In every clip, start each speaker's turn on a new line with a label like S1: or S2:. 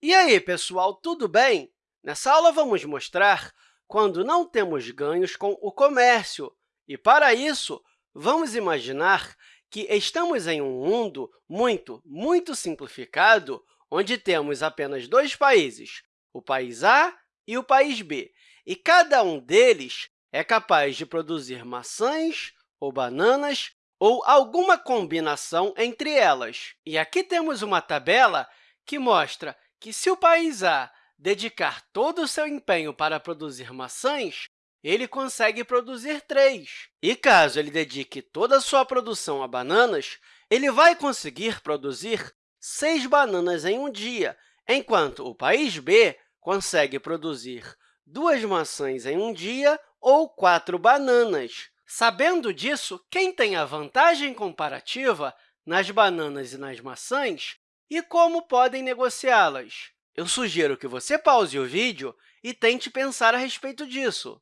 S1: E aí, pessoal, tudo bem? Nessa aula, vamos mostrar quando não temos ganhos com o comércio. E, para isso, vamos imaginar que estamos em um mundo muito, muito simplificado, onde temos apenas dois países, o país A e o país B, e cada um deles é capaz de produzir maçãs ou bananas ou alguma combinação entre elas. E aqui temos uma tabela que mostra que, se o país A dedicar todo o seu empenho para produzir maçãs, ele consegue produzir três. E caso ele dedique toda a sua produção a bananas, ele vai conseguir produzir seis bananas em um dia, enquanto o país B consegue produzir duas maçãs em um dia ou quatro bananas. Sabendo disso, quem tem a vantagem comparativa nas bananas e nas maçãs e como podem negociá-las? Eu sugiro que você pause o vídeo e tente pensar a respeito disso.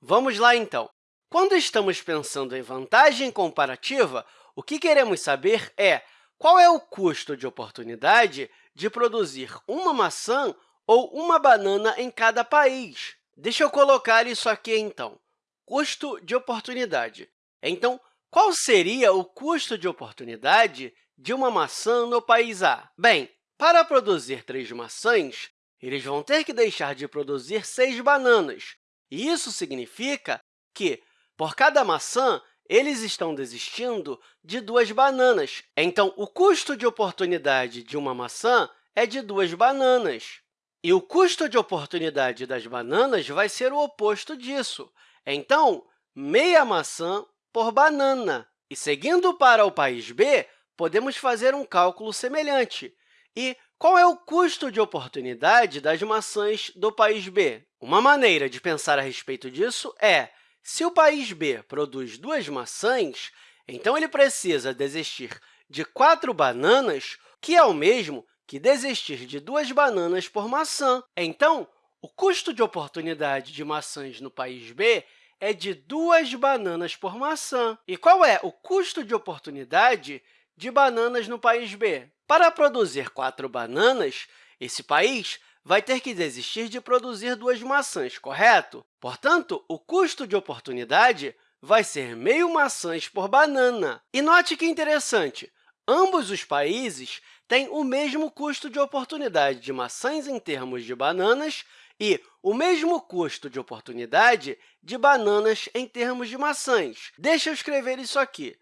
S1: Vamos lá, então. Quando estamos pensando em vantagem comparativa, o que queremos saber é qual é o custo de oportunidade de produzir uma maçã ou uma banana em cada país. Deixa eu colocar isso aqui, então custo de oportunidade. Então, qual seria o custo de oportunidade de uma maçã no país A? Bem, para produzir três maçãs, eles vão ter que deixar de produzir seis bananas. E isso significa que, por cada maçã, eles estão desistindo de duas bananas. Então, o custo de oportunidade de uma maçã é de duas bananas. E o custo de oportunidade das bananas vai ser o oposto disso. Então, meia maçã por banana. E, seguindo para o país B, podemos fazer um cálculo semelhante. E qual é o custo de oportunidade das maçãs do país B? Uma maneira de pensar a respeito disso é, se o país B produz duas maçãs, então ele precisa desistir de quatro bananas, que é o mesmo que desistir de duas bananas por maçã. Então, o custo de oportunidade de maçãs no país B é de duas bananas por maçã. E qual é o custo de oportunidade de bananas no país B? Para produzir quatro bananas, esse país vai ter que desistir de produzir duas maçãs, correto? Portanto, o custo de oportunidade vai ser meio maçãs por banana. E note que interessante, ambos os países têm o mesmo custo de oportunidade de maçãs em termos de bananas e o mesmo custo de oportunidade de bananas em termos de maçãs. Deixa eu escrever isso aqui.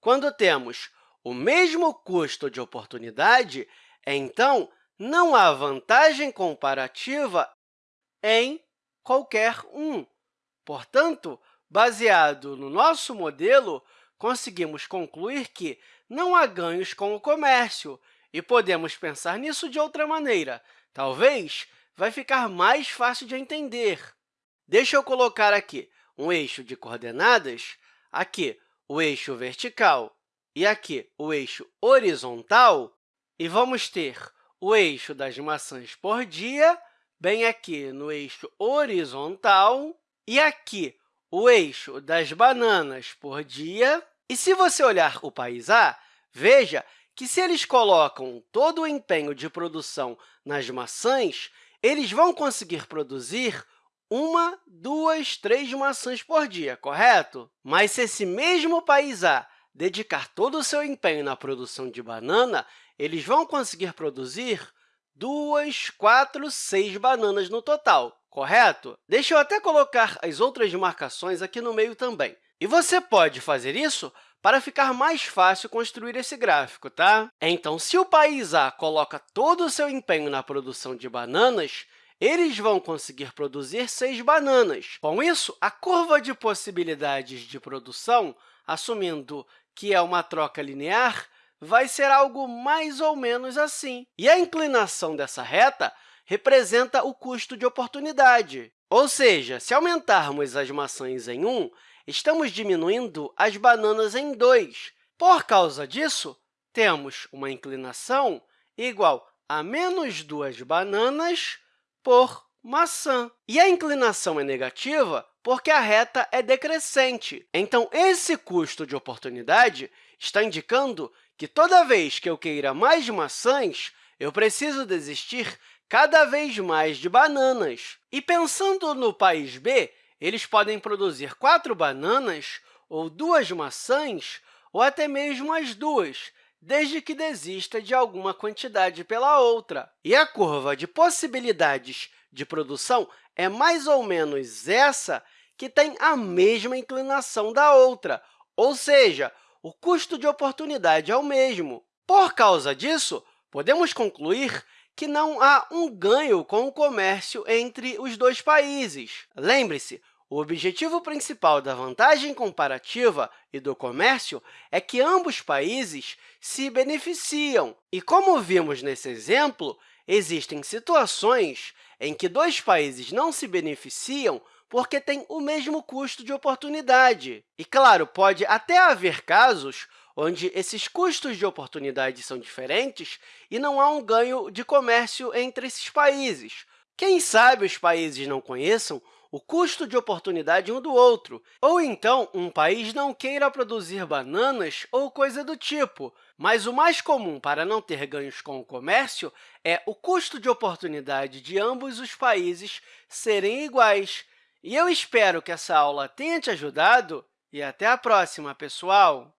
S1: Quando temos o mesmo custo de oportunidade, então, não há vantagem comparativa em qualquer um. Portanto, baseado no nosso modelo, conseguimos concluir que não há ganhos com o comércio, e podemos pensar nisso de outra maneira. Talvez vai ficar mais fácil de entender. Deixa eu colocar aqui um eixo de coordenadas, aqui o eixo vertical e aqui o eixo horizontal, e vamos ter o eixo das maçãs por dia, bem aqui no eixo horizontal, e aqui o eixo das bananas por dia. E se você olhar o país A, veja que, se eles colocam todo o empenho de produção nas maçãs, eles vão conseguir produzir uma, duas, três maçãs por dia, correto? Mas se esse mesmo país A dedicar todo o seu empenho na produção de banana, eles vão conseguir produzir duas, quatro, seis bananas no total, correto? Deixa eu até colocar as outras marcações aqui no meio também. E você pode fazer isso para ficar mais fácil construir esse gráfico. Tá? Então, se o país A coloca todo o seu empenho na produção de bananas, eles vão conseguir produzir seis bananas. Com isso, a curva de possibilidades de produção, assumindo que é uma troca linear, vai ser algo mais ou menos assim. E a inclinação dessa reta representa o custo de oportunidade. Ou seja, se aumentarmos as maçãs em 1, estamos diminuindo as bananas em 2. Por causa disso, temos uma inclinação igual a menos 2 bananas por maçã. E a inclinação é negativa porque a reta é decrescente. Então, esse custo de oportunidade está indicando que toda vez que eu queira mais maçãs, eu preciso desistir cada vez mais de bananas. E pensando no país B, eles podem produzir quatro bananas, ou duas maçãs, ou até mesmo as duas, desde que desista de alguma quantidade pela outra. E a curva de possibilidades de produção é mais ou menos essa que tem a mesma inclinação da outra, ou seja, o custo de oportunidade é o mesmo. Por causa disso, podemos concluir que não há um ganho com o comércio entre os dois países. Lembre-se, o objetivo principal da vantagem comparativa e do comércio é que ambos países se beneficiam. E, como vimos nesse exemplo, existem situações em que dois países não se beneficiam porque têm o mesmo custo de oportunidade. E, claro, pode até haver casos onde esses custos de oportunidade são diferentes e não há um ganho de comércio entre esses países. Quem sabe os países não conheçam o custo de oportunidade um do outro, ou então um país não queira produzir bananas ou coisa do tipo. Mas o mais comum para não ter ganhos com o comércio é o custo de oportunidade de ambos os países serem iguais. E eu espero que essa aula tenha te ajudado e até a próxima, pessoal!